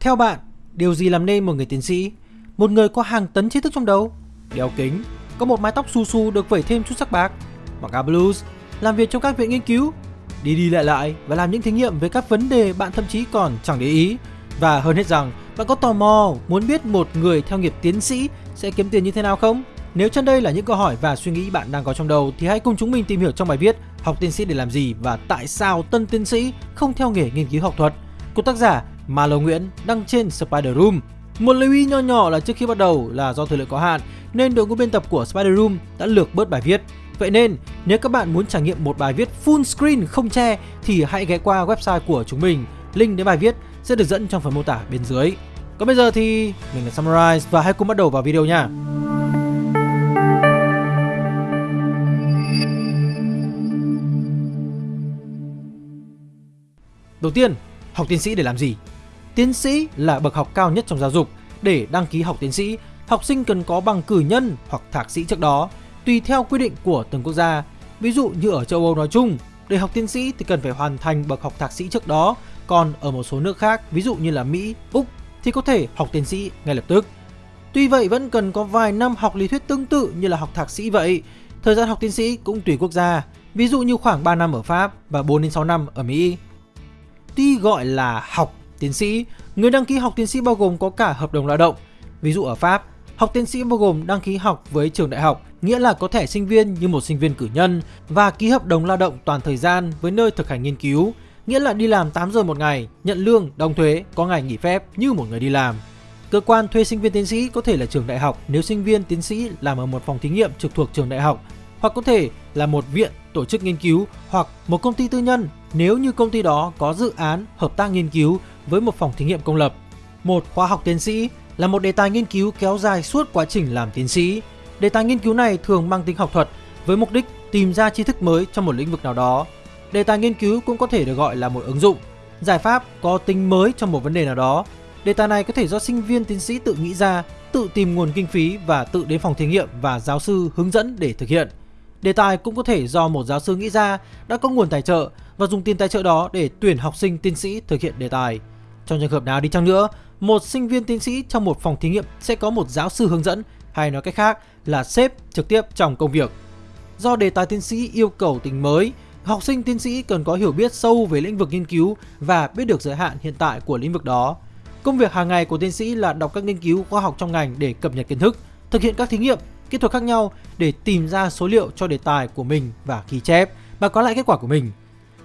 Theo bạn, điều gì làm nên một người tiến sĩ? Một người có hàng tấn tri thức trong đầu, đeo kính, có một mái tóc su su được vẩy thêm chút sắc bạc, mặc áo blues, làm việc trong các viện nghiên cứu, đi đi lại lại và làm những thí nghiệm về các vấn đề bạn thậm chí còn chẳng để ý. Và hơn hết rằng, bạn có tò mò muốn biết một người theo nghiệp tiến sĩ sẽ kiếm tiền như thế nào không? Nếu trên đây là những câu hỏi và suy nghĩ bạn đang có trong đầu thì hãy cùng chúng mình tìm hiểu trong bài viết Học tiến sĩ để làm gì và tại sao tân tiến sĩ không theo nghề nghiên cứu học thuật của tác giả Malo Nguyễn đăng trên Spider Room. Một lưu ý nho nhỏ là trước khi bắt đầu là do thời lượng có hạn nên đội ngũ biên tập của Spider Room đã lược bớt bài viết. Vậy nên nếu các bạn muốn trải nghiệm một bài viết full screen không che thì hãy ghé qua website của chúng mình. Link đến bài viết sẽ được dẫn trong phần mô tả bên dưới. Còn bây giờ thì mình là Summarize và hãy cùng bắt đầu vào video nha. Đầu tiên, học tiến sĩ để làm gì? Tiến sĩ là bậc học cao nhất trong giáo dục. Để đăng ký học tiến sĩ, học sinh cần có bằng cử nhân hoặc thạc sĩ trước đó, tùy theo quy định của từng quốc gia. Ví dụ như ở châu Âu nói chung, để học tiến sĩ thì cần phải hoàn thành bậc học thạc sĩ trước đó, còn ở một số nước khác, ví dụ như là Mỹ, Úc thì có thể học tiến sĩ ngay lập tức. Tuy vậy vẫn cần có vài năm học lý thuyết tương tự như là học thạc sĩ vậy. Thời gian học tiến sĩ cũng tùy quốc gia, ví dụ như khoảng 3 năm ở Pháp và 4 đến 6 năm ở Mỹ. Tuy gọi là học tiến sĩ, người đăng ký học tiến sĩ bao gồm có cả hợp đồng lao động. Ví dụ ở Pháp, học tiến sĩ bao gồm đăng ký học với trường đại học, nghĩa là có thẻ sinh viên như một sinh viên cử nhân và ký hợp đồng lao động toàn thời gian với nơi thực hành nghiên cứu, nghĩa là đi làm 8 giờ một ngày, nhận lương, đóng thuế, có ngày nghỉ phép như một người đi làm. Cơ quan thuê sinh viên tiến sĩ có thể là trường đại học nếu sinh viên tiến sĩ làm ở một phòng thí nghiệm trực thuộc trường đại học, hoặc có thể là một viện, tổ chức nghiên cứu hoặc một công ty tư nhân nếu như công ty đó có dự án hợp tác nghiên cứu với một phòng thí nghiệm công lập. Một khóa học tiến sĩ là một đề tài nghiên cứu kéo dài suốt quá trình làm tiến sĩ. Đề tài nghiên cứu này thường mang tính học thuật với mục đích tìm ra tri thức mới trong một lĩnh vực nào đó. Đề tài nghiên cứu cũng có thể được gọi là một ứng dụng, giải pháp có tính mới trong một vấn đề nào đó. Đề tài này có thể do sinh viên tiến sĩ tự nghĩ ra, tự tìm nguồn kinh phí và tự đến phòng thí nghiệm và giáo sư hướng dẫn để thực hiện. Đề tài cũng có thể do một giáo sư nghĩ ra đã có nguồn tài trợ và dùng tiền tài trợ đó để tuyển học sinh tiến sĩ thực hiện đề tài. Trong trường hợp nào đi chăng nữa, một sinh viên tiến sĩ trong một phòng thí nghiệm sẽ có một giáo sư hướng dẫn hay nói cách khác là sếp trực tiếp trong công việc. Do đề tài tiến sĩ yêu cầu tính mới, học sinh tiến sĩ cần có hiểu biết sâu về lĩnh vực nghiên cứu và biết được giới hạn hiện tại của lĩnh vực đó. Công việc hàng ngày của tiến sĩ là đọc các nghiên cứu khoa học trong ngành để cập nhật kiến thức, thực hiện các thí nghiệm, kỹ thuật khác nhau để tìm ra số liệu cho đề tài của mình và ghi chép và có lại kết quả của mình.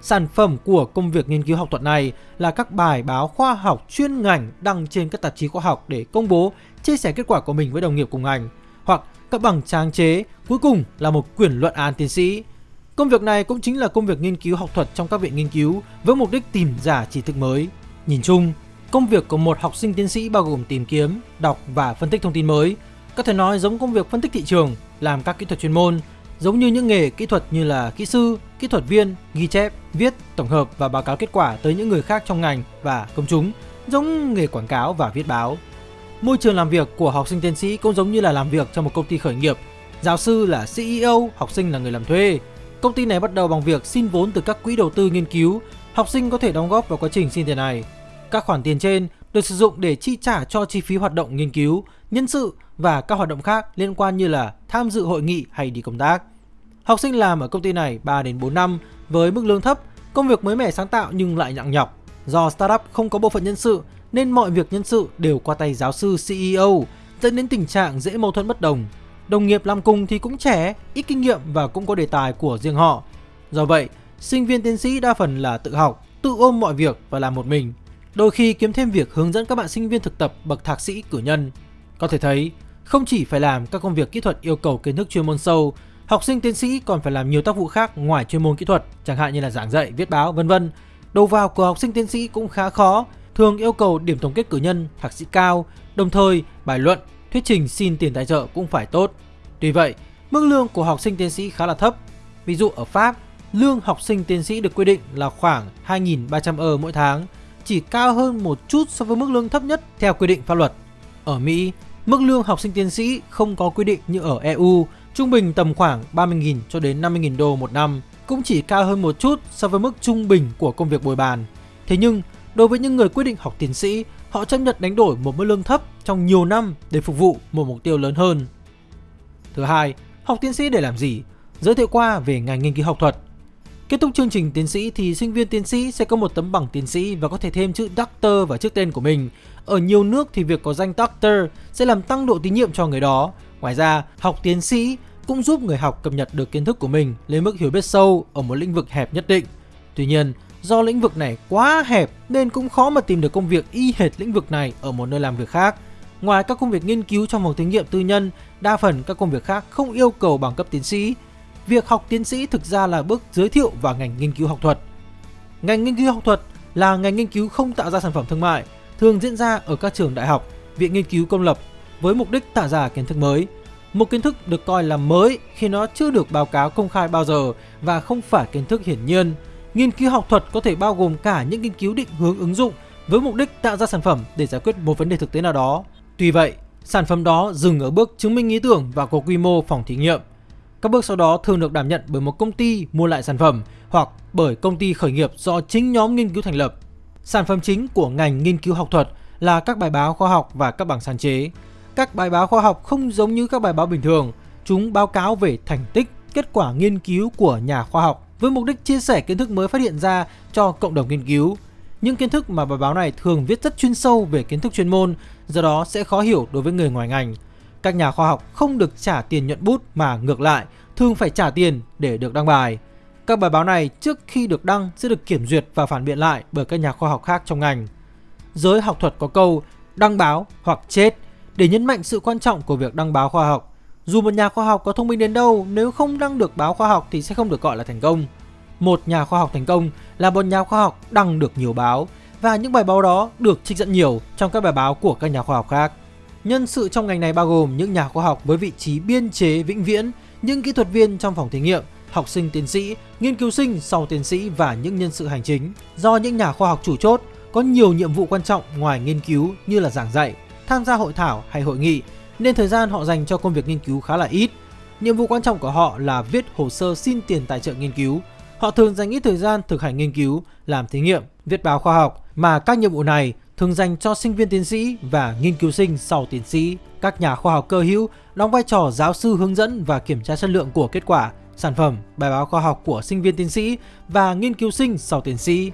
Sản phẩm của công việc nghiên cứu học thuật này là các bài báo khoa học chuyên ngành đăng trên các tạp chí khoa học để công bố, chia sẻ kết quả của mình với đồng nghiệp cùng ngành, hoặc các bằng sáng chế, cuối cùng là một quyển luận án tiến sĩ. Công việc này cũng chính là công việc nghiên cứu học thuật trong các viện nghiên cứu với mục đích tìm ra tri thức mới. Nhìn chung, công việc của một học sinh tiến sĩ bao gồm tìm kiếm, đọc và phân tích thông tin mới. Có thể nói giống công việc phân tích thị trường, làm các kỹ thuật chuyên môn, giống như những nghề kỹ thuật như là kỹ sư, kỹ thuật viên, ghi chép, viết, tổng hợp và báo cáo kết quả tới những người khác trong ngành và công chúng, giống nghề quảng cáo và viết báo. Môi trường làm việc của học sinh tiến sĩ cũng giống như là làm việc trong một công ty khởi nghiệp. Giáo sư là CEO, học sinh là người làm thuê. Công ty này bắt đầu bằng việc xin vốn từ các quỹ đầu tư nghiên cứu. Học sinh có thể đóng góp vào quá trình xin tiền này. Các khoản tiền trên được sử dụng để chi trả cho chi phí hoạt động nghiên cứu, nhân sự và các hoạt động khác liên quan như là tham dự hội nghị hay đi công tác. Học sinh làm ở công ty này 3 đến 4 năm với mức lương thấp, công việc mới mẻ sáng tạo nhưng lại nặng nhọc. Do startup không có bộ phận nhân sự nên mọi việc nhân sự đều qua tay giáo sư CEO, dẫn đến tình trạng dễ mâu thuẫn bất đồng. Đồng nghiệp làm cùng thì cũng trẻ, ít kinh nghiệm và cũng có đề tài của riêng họ. Do vậy, sinh viên tiến sĩ đa phần là tự học, tự ôm mọi việc và làm một mình. Đôi khi kiếm thêm việc hướng dẫn các bạn sinh viên thực tập bậc thạc sĩ cử nhân. Có thể thấy, không chỉ phải làm các công việc kỹ thuật yêu cầu kiến thức chuyên môn sâu, học sinh tiến sĩ còn phải làm nhiều tác vụ khác ngoài chuyên môn kỹ thuật, chẳng hạn như là giảng dạy, viết báo, vân vân. Đầu vào của học sinh tiến sĩ cũng khá khó, thường yêu cầu điểm tổng kết cử nhân, thạc sĩ cao, đồng thời bài luận, thuyết trình xin tiền tài trợ cũng phải tốt. Tuy vậy, mức lương của học sinh tiến sĩ khá là thấp. Ví dụ ở Pháp, lương học sinh tiến sĩ được quy định là khoảng 2.300 euro mỗi tháng, chỉ cao hơn một chút so với mức lương thấp nhất theo quy định pháp luật. Ở Mỹ, mức lương học sinh tiến sĩ không có quy định như ở EU, trung bình tầm khoảng 30.000 cho đến 50.000 đô một năm, cũng chỉ cao hơn một chút so với mức trung bình của công việc bồi bàn. Thế nhưng, đối với những người quyết định học tiến sĩ, họ chấp nhận đánh đổi một mức lương thấp trong nhiều năm để phục vụ một mục tiêu lớn hơn. Thứ hai, học tiến sĩ để làm gì? Giới thiệu qua về ngành nghiên cứu học thuật. Kết thúc chương trình tiến sĩ thì sinh viên tiến sĩ sẽ có một tấm bằng tiến sĩ và có thể thêm chữ Doctor vào trước tên của mình. Ở nhiều nước thì việc có danh Doctor sẽ làm tăng độ tín nhiệm cho người đó. Ngoài ra, học tiến sĩ cũng giúp người học cập nhật được kiến thức của mình lên mức hiểu biết sâu ở một lĩnh vực hẹp nhất định. Tuy nhiên, do lĩnh vực này quá hẹp nên cũng khó mà tìm được công việc y hệt lĩnh vực này ở một nơi làm việc khác. Ngoài các công việc nghiên cứu trong phòng thí nghiệm tư nhân, đa phần các công việc khác không yêu cầu bằng cấp tiến sĩ. Việc học tiến sĩ thực ra là bước giới thiệu vào ngành nghiên cứu học thuật. Ngành nghiên cứu học thuật là ngành nghiên cứu không tạo ra sản phẩm thương mại, thường diễn ra ở các trường đại học, viện nghiên cứu công lập với mục đích tạo ra kiến thức mới. Một kiến thức được coi là mới khi nó chưa được báo cáo công khai bao giờ và không phải kiến thức hiển nhiên. Nghiên cứu học thuật có thể bao gồm cả những nghiên cứu định hướng ứng dụng với mục đích tạo ra sản phẩm để giải quyết một vấn đề thực tế nào đó. Tuy vậy, sản phẩm đó dừng ở bước chứng minh ý tưởng và có quy mô phòng thí nghiệm. Các bước sau đó thường được đảm nhận bởi một công ty mua lại sản phẩm hoặc bởi công ty khởi nghiệp do chính nhóm nghiên cứu thành lập. Sản phẩm chính của ngành nghiên cứu học thuật là các bài báo khoa học và các bảng sáng chế. Các bài báo khoa học không giống như các bài báo bình thường, chúng báo cáo về thành tích, kết quả nghiên cứu của nhà khoa học với mục đích chia sẻ kiến thức mới phát hiện ra cho cộng đồng nghiên cứu. Những kiến thức mà bài báo này thường viết rất chuyên sâu về kiến thức chuyên môn, do đó sẽ khó hiểu đối với người ngoài ngành. Các nhà khoa học không được trả tiền nhuận bút mà ngược lại, thường phải trả tiền để được đăng bài. Các bài báo này trước khi được đăng sẽ được kiểm duyệt và phản biện lại bởi các nhà khoa học khác trong ngành. Giới học thuật có câu đăng báo hoặc chết để nhấn mạnh sự quan trọng của việc đăng báo khoa học. Dù một nhà khoa học có thông minh đến đâu, nếu không đăng được báo khoa học thì sẽ không được gọi là thành công. Một nhà khoa học thành công là một nhà khoa học đăng được nhiều báo và những bài báo đó được trích dẫn nhiều trong các bài báo của các nhà khoa học khác. Nhân sự trong ngành này bao gồm những nhà khoa học với vị trí biên chế vĩnh viễn, những kỹ thuật viên trong phòng thí nghiệm, học sinh tiến sĩ, nghiên cứu sinh sau tiến sĩ và những nhân sự hành chính. Do những nhà khoa học chủ chốt có nhiều nhiệm vụ quan trọng ngoài nghiên cứu như là giảng dạy, tham gia hội thảo hay hội nghị, nên thời gian họ dành cho công việc nghiên cứu khá là ít. Nhiệm vụ quan trọng của họ là viết hồ sơ xin tiền tài trợ nghiên cứu. Họ thường dành ít thời gian thực hành nghiên cứu, làm thí nghiệm, viết báo khoa học mà các nhiệm vụ này thường dành cho sinh viên tiến sĩ và nghiên cứu sinh sau tiến sĩ. Các nhà khoa học cơ hữu đóng vai trò giáo sư hướng dẫn và kiểm tra chất lượng của kết quả, sản phẩm, bài báo khoa học của sinh viên tiến sĩ và nghiên cứu sinh sau tiến sĩ.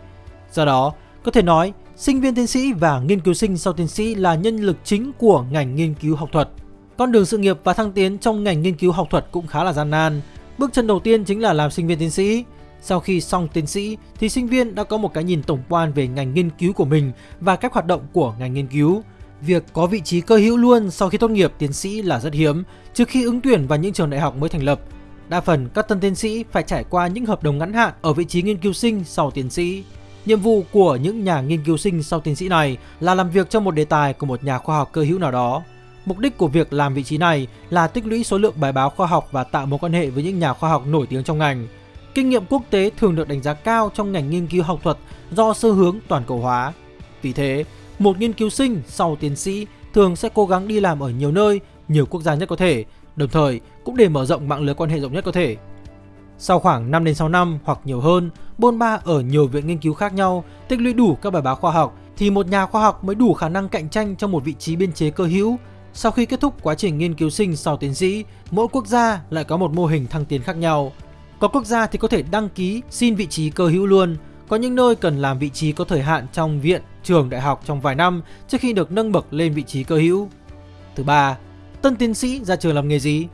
Do đó, có thể nói, sinh viên tiến sĩ và nghiên cứu sinh sau tiến sĩ là nhân lực chính của ngành nghiên cứu học thuật. Con đường sự nghiệp và thăng tiến trong ngành nghiên cứu học thuật cũng khá là gian nan. Bước chân đầu tiên chính là làm sinh viên tiến sĩ. Sau khi xong tiến sĩ thì sinh viên đã có một cái nhìn tổng quan về ngành nghiên cứu của mình và cách hoạt động của ngành nghiên cứu. Việc có vị trí cơ hữu luôn sau khi tốt nghiệp tiến sĩ là rất hiếm, trừ khi ứng tuyển vào những trường đại học mới thành lập. Đa phần các tân tiến sĩ phải trải qua những hợp đồng ngắn hạn ở vị trí nghiên cứu sinh sau tiến sĩ. Nhiệm vụ của những nhà nghiên cứu sinh sau tiến sĩ này là làm việc cho một đề tài của một nhà khoa học cơ hữu nào đó. Mục đích của việc làm vị trí này là tích lũy số lượng bài báo khoa học và tạo mối quan hệ với những nhà khoa học nổi tiếng trong ngành. Kinh nghiệm quốc tế thường được đánh giá cao trong ngành nghiên cứu học thuật do xu hướng toàn cầu hóa. Vì thế, một nghiên cứu sinh sau tiến sĩ thường sẽ cố gắng đi làm ở nhiều nơi, nhiều quốc gia nhất có thể, đồng thời cũng để mở rộng mạng lưới quan hệ rộng nhất có thể. Sau khoảng 5 đến 6 năm hoặc nhiều hơn, bôn ba ở nhiều viện nghiên cứu khác nhau, tích lũy đủ các bài báo khoa học thì một nhà khoa học mới đủ khả năng cạnh tranh trong một vị trí biên chế cơ hữu. Sau khi kết thúc quá trình nghiên cứu sinh sau tiến sĩ, mỗi quốc gia lại có một mô hình thăng tiến khác nhau. Có quốc gia thì có thể đăng ký xin vị trí cơ hữu luôn, có những nơi cần làm vị trí có thời hạn trong viện, trường, đại học trong vài năm trước khi được nâng bậc lên vị trí cơ hữu. Thứ ba, tân tiến sĩ ra trường làm nghề gì?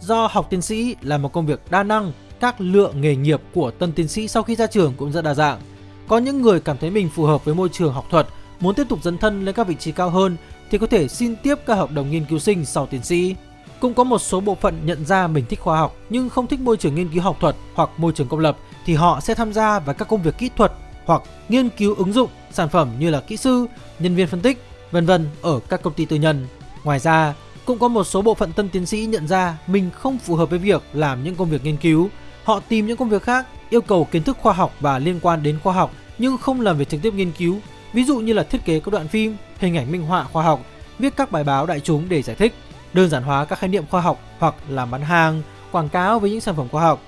Do học tiến sĩ là một công việc đa năng, các lựa nghề nghiệp của tân tiến sĩ sau khi ra trường cũng rất đa dạng. Có những người cảm thấy mình phù hợp với môi trường học thuật, muốn tiếp tục dấn thân lên các vị trí cao hơn thì có thể xin tiếp các hợp đồng nghiên cứu sinh sau tiến sĩ. Cũng có một số bộ phận nhận ra mình thích khoa học nhưng không thích môi trường nghiên cứu học thuật hoặc môi trường công lập thì họ sẽ tham gia vào các công việc kỹ thuật hoặc nghiên cứu ứng dụng sản phẩm như là kỹ sư, nhân viên phân tích, vân vân ở các công ty tư nhân. Ngoài ra, cũng có một số bộ phận tân tiến sĩ nhận ra mình không phù hợp với việc làm những công việc nghiên cứu. Họ tìm những công việc khác, yêu cầu kiến thức khoa học và liên quan đến khoa học nhưng không làm việc trực tiếp nghiên cứu. Ví dụ như là thiết kế các đoạn phim, hình ảnh minh họa khoa học, viết các bài báo đại chúng để giải thích, đơn giản hóa các khái niệm khoa học hoặc làm bán hàng, quảng cáo với những sản phẩm khoa học.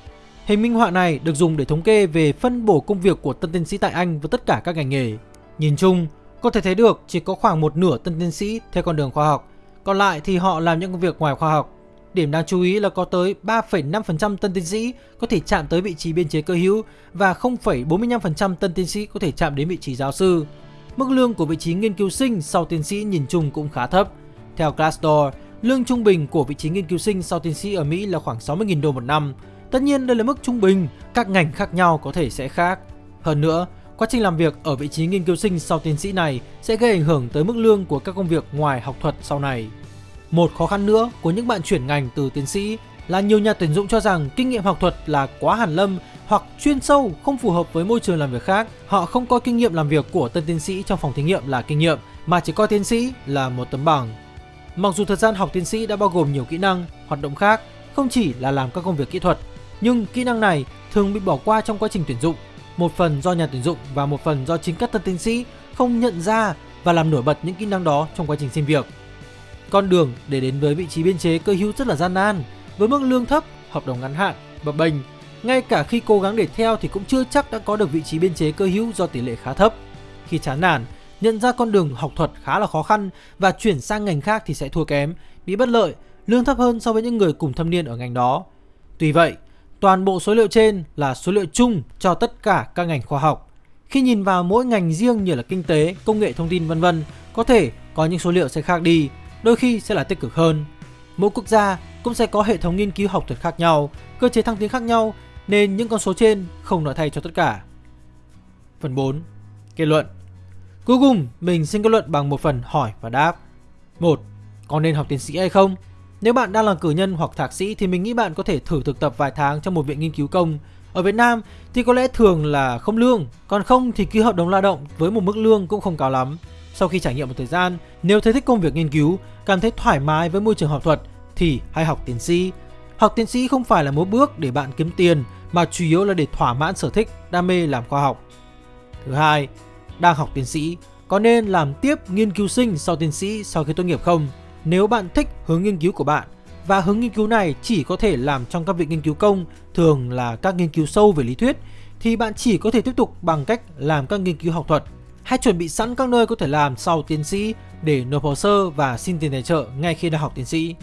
Hình minh họa này được dùng để thống kê về phân bổ công việc của tân tiến sĩ tại Anh với tất cả các ngành nghề. Nhìn chung, Có thể thấy được chỉ có khoảng một nửa tân tiến sĩ theo con đường khoa học, còn lại thì họ làm những công việc ngoài khoa học. Điểm đáng chú ý là có tới 3,5% tân tiến sĩ có thể chạm tới vị trí biên chế cơ hữu và 0,45% tân tiến sĩ có thể chạm đến vị trí giáo sư. Mức lương của vị trí nghiên cứu sinh sau tiến sĩ nhìn chung cũng khá thấp. Theo Glassdoor, lương trung bình của vị trí nghiên cứu sinh sau tiến sĩ ở Mỹ là khoảng 60.000 đô một năm. Tất nhiên đây là mức trung bình, các ngành khác nhau có thể sẽ khác. Hơn nữa, quá trình làm việc ở vị trí nghiên cứu sinh sau tiến sĩ này sẽ gây ảnh hưởng tới mức lương của các công việc ngoài học thuật sau này. Một khó khăn nữa của những bạn chuyển ngành từ tiến sĩ là nhiều nhà tuyển dụng cho rằng kinh nghiệm học thuật là quá hàn lâm hoặc chuyên sâu không phù hợp với môi trường làm việc khác. Họ không coi kinh nghiệm làm việc của tân tiến sĩ trong phòng thí nghiệm là kinh nghiệm mà chỉ coi tiến sĩ là một tấm bằng. Mặc dù thời gian học tiến sĩ đã bao gồm nhiều kỹ năng, hoạt động khác, không chỉ là làm các công việc kỹ thuật, nhưng kỹ năng này thường bị bỏ qua trong quá trình tuyển dụng, một phần do nhà tuyển dụng và một phần do chính các tân tiến sĩ không nhận ra và làm nổi bật những kỹ năng đó trong quá trình xin việc. Con đường để đến với vị trí biên chế cơ hữu rất là gian nan, với mức lương thấp, hợp đồng ngắn hạn, bập bênh. Ngay cả khi cố gắng để theo thì cũng chưa chắc đã có được vị trí biên chế cơ hữu do tỷ lệ khá thấp. Khi chán nản, nhận ra con đường học thuật khá là khó khăn và chuyển sang ngành khác thì sẽ thua kém, bị bất lợi, lương thấp hơn so với những người cùng thâm niên ở ngành đó. Tuy vậy, toàn bộ số liệu trên là số liệu chung cho tất cả các ngành khoa học. Khi nhìn vào mỗi ngành riêng như là kinh tế, công nghệ thông tin vân vân, có thể có những số liệu sẽ khác đi, đôi khi sẽ là tích cực hơn. Mỗi quốc gia cũng sẽ có hệ thống nghiên cứu học thuật khác nhau, cơ chế thăng tiến khác nhau nên những con số trên không nói thay cho tất cả. Phần 4. Kết luận Cuối cùng, mình xin kết luận bằng một phần hỏi và đáp. 1. Có nên học tiến sĩ hay không? Nếu bạn đang là cử nhân hoặc thạc sĩ thì mình nghĩ bạn có thể thử thực tập vài tháng trong một viện nghiên cứu công. Ở Việt Nam thì có lẽ thường là không lương, còn không thì ký hợp đồng lao động với một mức lương cũng không cao lắm. Sau khi trải nghiệm một thời gian, nếu thấy thích công việc nghiên cứu, cảm thấy thoải mái với môi trường học thuật thì hãy học tiến sĩ. Học tiến sĩ không phải là một bước để bạn kiếm tiền mà chủ yếu là để thỏa mãn sở thích, đam mê làm khoa học. Thứ hai, đang học tiến sĩ, có nên làm tiếp nghiên cứu sinh sau tiến sĩ sau khi tốt nghiệp không? Nếu bạn thích hướng nghiên cứu của bạn và hướng nghiên cứu này chỉ có thể làm trong các viện nghiên cứu công, thường là các nghiên cứu sâu về lý thuyết, thì bạn chỉ có thể tiếp tục bằng cách làm các nghiên cứu học thuật hay chuẩn bị sẵn các nơi có thể làm sau tiến sĩ để nộp hồ sơ và xin tiền tài trợ ngay khi đang học tiến sĩ.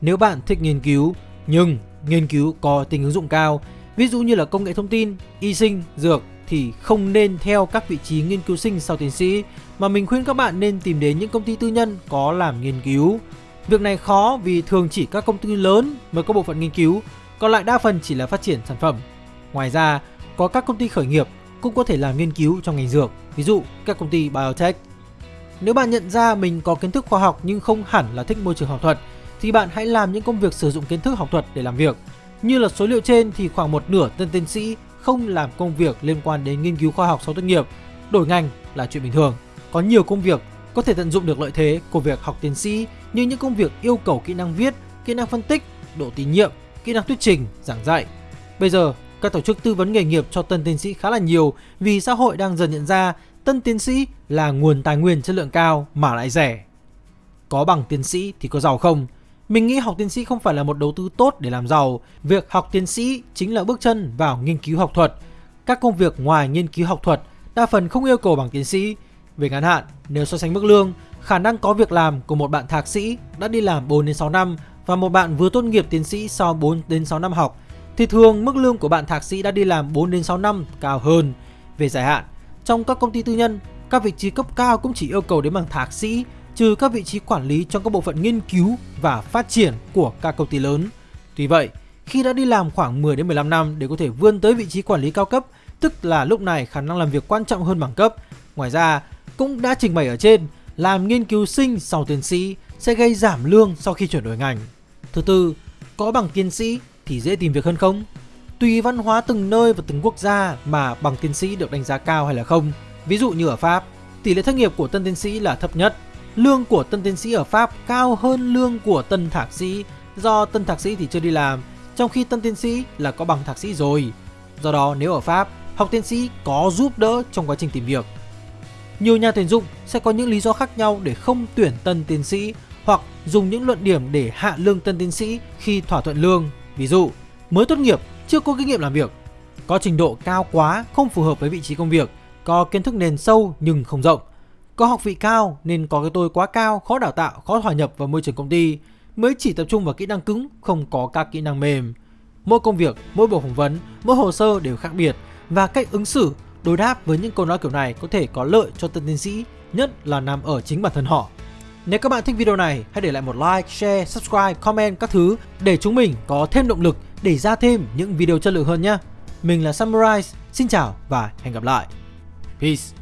Nếu bạn thích nghiên cứu nhưng nghiên cứu có tính ứng dụng cao, ví dụ như là công nghệ thông tin, y sinh, dược thì không nên theo các vị trí nghiên cứu sinh sau tiến sĩ mà mình khuyên các bạn nên tìm đến những công ty tư nhân có làm nghiên cứu. Việc này khó vì thường chỉ các công ty lớn mới có bộ phận nghiên cứu, còn lại đa phần chỉ là phát triển sản phẩm. Ngoài ra, có các công ty khởi nghiệp cũng có thể làm nghiên cứu trong ngành dược, ví dụ các công ty biotech. Nếu bạn nhận ra mình có kiến thức khoa học nhưng không hẳn là thích môi trường học thuật, thì bạn hãy làm những công việc sử dụng kiến thức học thuật để làm việc. Như là số liệu trên thì khoảng một nửa tân tiến sĩ không làm công việc liên quan đến nghiên cứu khoa học sau tốt nghiệp, đổi ngành là chuyện bình thường. Có nhiều công việc có thể tận dụng được lợi thế của việc học tiến sĩ như những công việc yêu cầu kỹ năng viết, kỹ năng phân tích, độ tín nhiệm, kỹ năng thuyết trình, giảng dạy. Bây giờ, các tổ chức tư vấn nghề nghiệp cho tân tiến sĩ khá là nhiều vì xã hội đang dần nhận ra tân tiến sĩ là nguồn tài nguyên chất lượng cao mà lại rẻ. Có bằng tiến sĩ thì có giàu không? Mình nghĩ học tiến sĩ không phải là một đầu tư tốt để làm giàu. Việc học tiến sĩ chính là bước chân vào nghiên cứu học thuật. Các công việc ngoài nghiên cứu học thuật đa phần không yêu cầu bằng tiến sĩ. Về ngắn hạn, nếu so sánh mức lương, khả năng có việc làm của một bạn thạc sĩ đã đi làm 4 đến 6 năm và một bạn vừa tốt nghiệp tiến sĩ sau 4 đến 6 năm học thì thường mức lương của bạn thạc sĩ đã đi làm 4 đến 6 năm cao hơn. Về dài hạn, trong các công ty tư nhân, các vị trí cấp cao cũng chỉ yêu cầu đến bằng thạc sĩ trừ các vị trí quản lý trong các bộ phận nghiên cứu và phát triển của các công ty lớn. Tuy vậy, khi đã đi làm khoảng 10 đến 15 năm để có thể vươn tới vị trí quản lý cao cấp, tức là lúc này khả năng làm việc quan trọng hơn bằng cấp. Ngoài ra, cũng đã trình bày ở trên, làm nghiên cứu sinh sau tiến sĩ sẽ gây giảm lương sau khi chuyển đổi ngành. Thứ tư, có bằng tiến sĩ thì dễ tìm việc hơn không? Tùy văn hóa từng nơi và từng quốc gia mà bằng tiến sĩ được đánh giá cao hay là không. Ví dụ như ở Pháp, tỷ lệ thất nghiệp của tân tiến sĩ là thấp nhất. Lương của tân tiến sĩ ở Pháp cao hơn lương của tân thạc sĩ do tân thạc sĩ thì chưa đi làm, trong khi tân tiến sĩ là có bằng thạc sĩ rồi. Do đó nếu ở Pháp, học tiến sĩ có giúp đỡ trong quá trình tìm việc. Nhiều nhà tuyển dụng sẽ có những lý do khác nhau để không tuyển tân tiến sĩ hoặc dùng những luận điểm để hạ lương tân tiến sĩ khi thỏa thuận lương Ví dụ, mới tốt nghiệp, chưa có kinh nghiệm làm việc, có trình độ cao quá không phù hợp với vị trí công việc, có kiến thức nền sâu nhưng không rộng, có học vị cao nên có cái tôi quá cao, khó đào tạo, khó hòa nhập vào môi trường công ty, mới chỉ tập trung vào kỹ năng cứng, không có các kỹ năng mềm. Mỗi công việc, mỗi buổi phỏng vấn, mỗi hồ sơ đều khác biệt và cách ứng xử, đối đáp với những câu nói kiểu này có thể có lợi cho tân tiến sĩ, nhất là nằm ở chính bản thân họ. Nếu các bạn thích video này, hãy để lại một like, share, subscribe, comment các thứ để chúng mình có thêm động lực để ra thêm những video chất lượng hơn nhé. Mình là Samurai, xin chào và hẹn gặp lại. Peace.